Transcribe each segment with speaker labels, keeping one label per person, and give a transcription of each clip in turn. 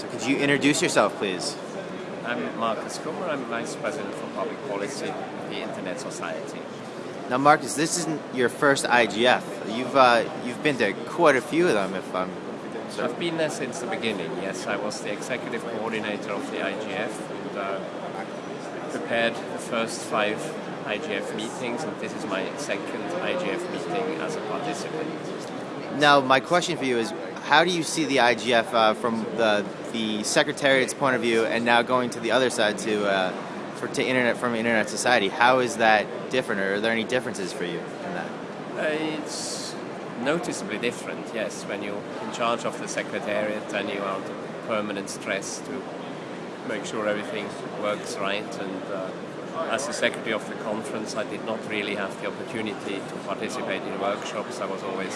Speaker 1: So could you introduce yourself, please?
Speaker 2: I'm Marcus Kummer. I'm Vice President for Public Policy at the Internet Society.
Speaker 1: Now, Marcus, this isn't your first IGF. You've uh, you've been to quite a few of them, if I'm.
Speaker 2: So. I've been there since the beginning. Yes, I was the executive coordinator of the IGF and uh, prepared the first five IGF meetings, and this is my second IGF meeting as a participant.
Speaker 1: Now, my question for you is, how do you see the IGF uh, from the the Secretariat's point of view, and now going to the other side to uh, for to internet from Internet Society? How is that different, or are there any differences for you in that?
Speaker 2: Uh, it's noticeably different. Yes, when you're in charge of the Secretariat and you are under permanent stress to make sure everything works right and. Uh, as the secretary of the conference, I did not really have the opportunity to participate in workshops. I was always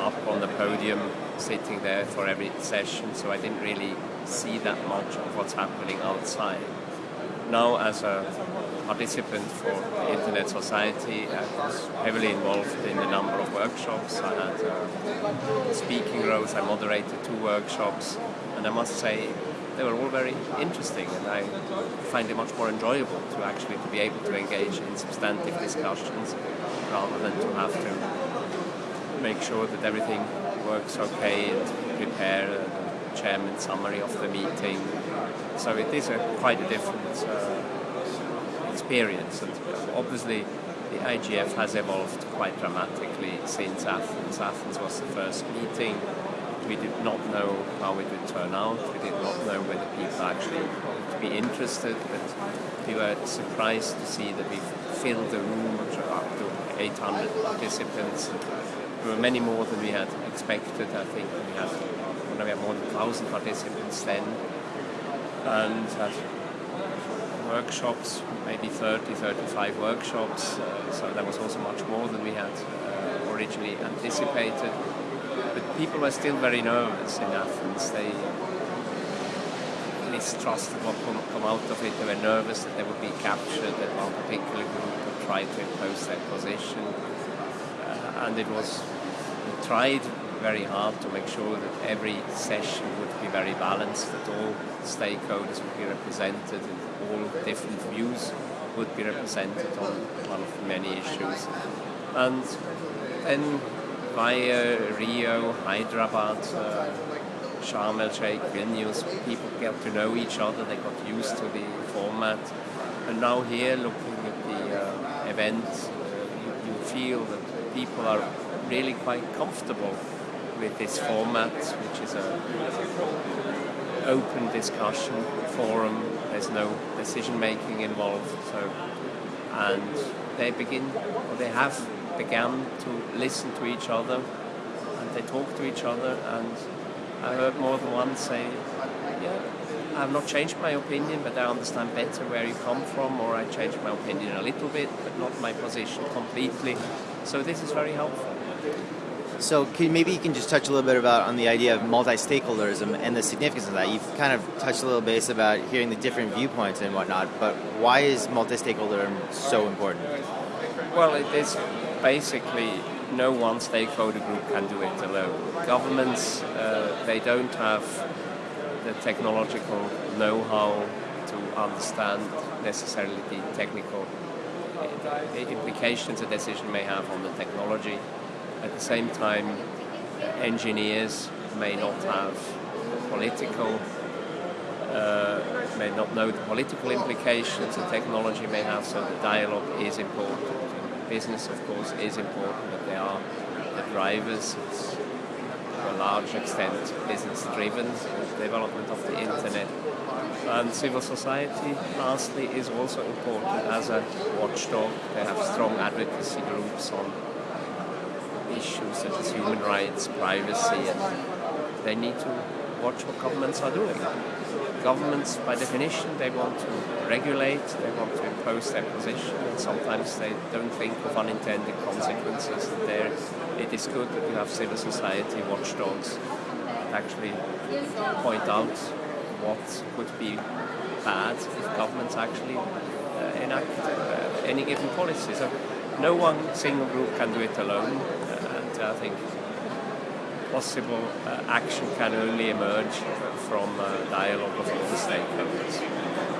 Speaker 2: up on the podium, sitting there for every session, so I didn't really see that much of what's happening outside. Now, as a participant for the Internet Society, I was heavily involved in a number of workshops. I had uh, speaking roles, I moderated two workshops, and I must say they were all very interesting, and I find it much more enjoyable to actually to be able to engage in substantive discussions rather than to have to make sure that everything works okay and prepare a chairman summary of the meeting. So it is a quite a different uh, experience. And obviously, the IGF has evolved quite dramatically since Athens. Athens was the first meeting. We did not know how it would turn out. We did not know whether people actually would be interested, but we were surprised to see that we filled the room up to 800 participants there were many more than we had expected. I think we had, we had more than 1,000 participants then. And had workshops, maybe 30, 35 workshops. Uh, so that was also much more than we had uh, originally anticipated. But people were still very nervous in Athens. They mistrusted what would come out of it. They were nervous that they would be captured, that one particular group would try to impose their position. Uh, and it was tried very hard to make sure that every session would be very balanced, that all stakeholders would be represented and all different views would be represented on one of the many issues. And then via Rio, Hyderabad, uh, Sharm el Sheikh, Vilnius, people get to know each other, they got used to the format. And now here, looking at the uh, event, uh, you, you feel that people are really quite comfortable with this format, which is a open discussion forum. There's no decision making involved, so and they begin, or they have begun to listen to each other, and they talk to each other. And I heard more than one say, "Yeah, I have not changed my opinion, but I understand better where you come from, or I changed my opinion a little bit, but not my position completely." So this is very helpful.
Speaker 1: So can, maybe you can just touch a little bit about on the idea of multi-stakeholderism and the significance of that. You've kind of touched a little base about hearing the different viewpoints and whatnot, but why is multi-stakeholderism so important?
Speaker 2: Well, it is basically no one stakeholder group can do it alone. Governments, uh, they don't have the technological know-how to understand necessarily the technical implications a decision may have on the technology. At the same time, engineers may not have political, uh, may not know the political implications the technology may have, so the dialogue is important. Business, of course, is important, but they are the drivers. It's to a large extent business driven, the development of the internet and civil society, lastly, is also important as a watchdog. They have strong advocacy groups on issues such as human rights, privacy, and they need to watch what governments are doing. Governments, by definition, they want to regulate, they want to impose their position, and sometimes they don't think of unintended consequences. There, it is good that you have civil society watchdogs that actually point out what would be bad if governments actually uh, enact uh, any given policy. So no one single group can do it alone, I think possible uh, action can only emerge from uh, dialogue of all the stakeholders.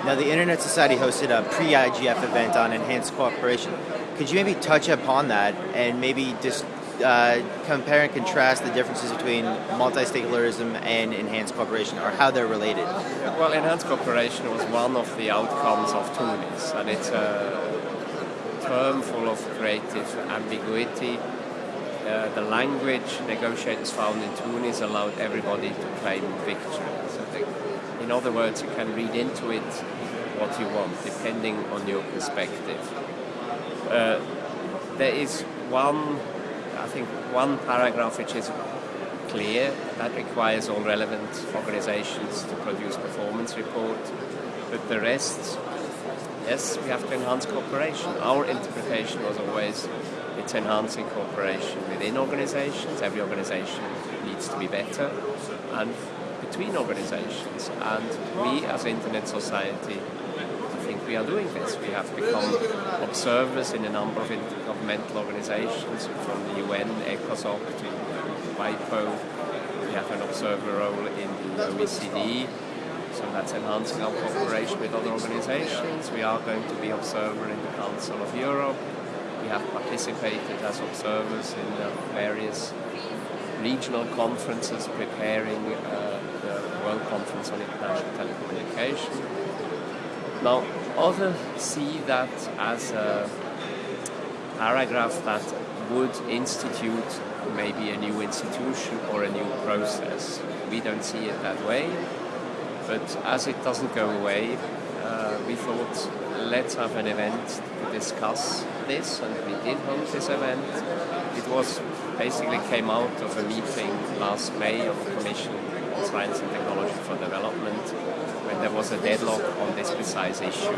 Speaker 1: Now, the Internet Society hosted a pre-IGF event on enhanced cooperation. Could you maybe touch upon that and maybe just uh, compare and contrast the differences between multi-stakeholderism and enhanced cooperation, or how they're related?
Speaker 2: Well, enhanced cooperation was one of the outcomes of Tunis, and it's a term full of creative ambiguity. Uh, the language negotiators found in Tunis allowed everybody to claim victory. So they, in other words, you can read into it what you want, depending on your perspective. Uh, there is one I think one paragraph which is clear that requires all relevant organizations to produce performance report, but the rest, yes, we have to enhance cooperation. Our interpretation was always it's enhancing cooperation within organizations. Every organization needs to be better, and between organizations. And we, as Internet Society, I think we are doing this. We have become observers in a number of intergovernmental organizations, from the UN, ECOSOC to WIPO. We have an observer role in the OECD, so that's enhancing our cooperation with other organizations. We are going to be observer in the Council of Europe. We have participated as observers in the various regional conferences preparing uh, the World Conference on International Telecommunication. Now, others see that as a paragraph that would institute maybe a new institution or a new process. We don't see it that way, but as it doesn't go away, uh, we thought let's have an event to discuss this, and we did hold this event. It was basically came out of a meeting last May of the Commission on Science and Technology for Development when there was a deadlock on this precise issue.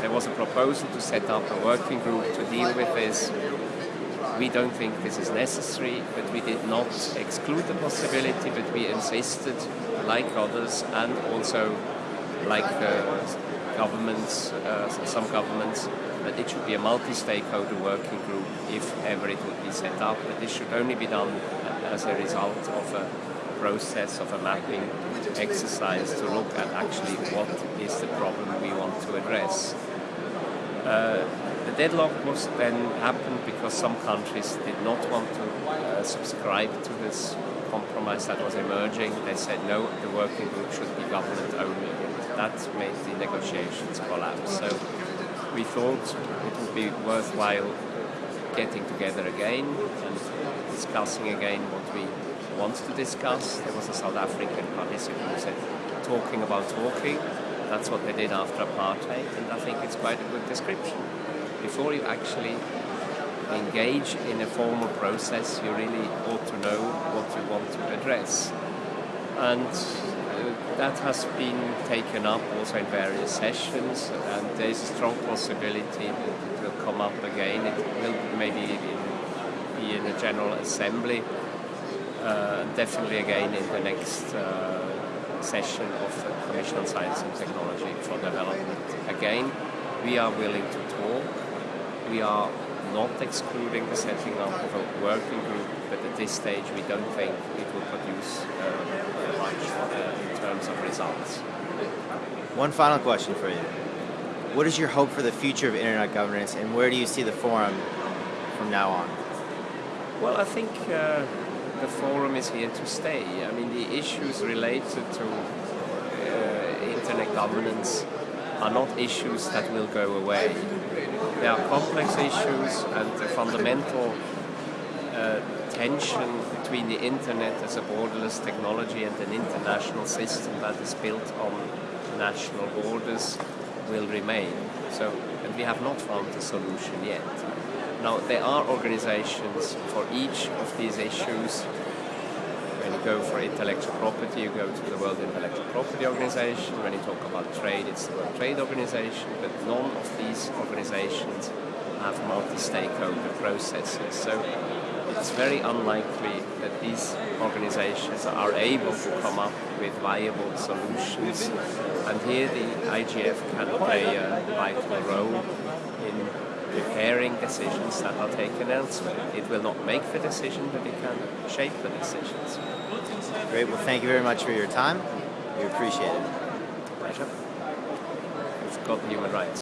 Speaker 2: There was a proposal to set up a working group to deal with this. We don't think this is necessary, but we did not exclude the possibility, but we insisted, like others, and also like uh, governments, uh, some governments, that it should be a multi-stakeholder working group if ever it would be set up, but this should only be done as a result of a process of a mapping exercise to look at actually what is the problem we want to address. Uh, the deadlock was then happened because some countries did not want to uh, subscribe to this compromise that was emerging. They said no, the working group should be government only. That made the negotiations collapse. So we thought it would be worthwhile getting together again and discussing again what we wants to discuss. There was a South African participant who said, talking about talking. That's what they did after apartheid, and I think it's quite a good description. Before you actually engage in a formal process, you really ought to know what you want to address. And that has been taken up also in various sessions, and there is a strong possibility that it will come up again. It will maybe be in a general assembly uh, definitely again in the next uh, session of the Commission on Science and Technology for Development. Again, we are willing to talk. We are not excluding the setting up of a working group, but at this stage we don't think it will produce uh, much uh, in terms of results.
Speaker 1: One final question for you. What is your hope for the future of internet governance, and where do you see the forum from now on?
Speaker 2: Well, I think uh, the forum is here to stay. I mean, the issues related to uh, internet governance are not issues that will go away. They are complex issues, and the fundamental uh, tension between the internet as a borderless technology and an international system that is built on national borders will remain. So, and we have not found a solution yet. Now, there are organizations for each of these issues. Go for intellectual property, you go to the World Intellectual Property Organization. When you talk about trade, it's the World Trade Organization. But none of these organizations have multi-stakeholder processes. So it's very unlikely that these organizations are able to come up with viable solutions. And here the IGF can play a vital role in preparing decisions that are taken elsewhere. It will not make the decision, but it can shape the decisions.
Speaker 1: Great. Well, thank you very much for your time. We appreciate it.
Speaker 2: Pleasure. We've got human rights.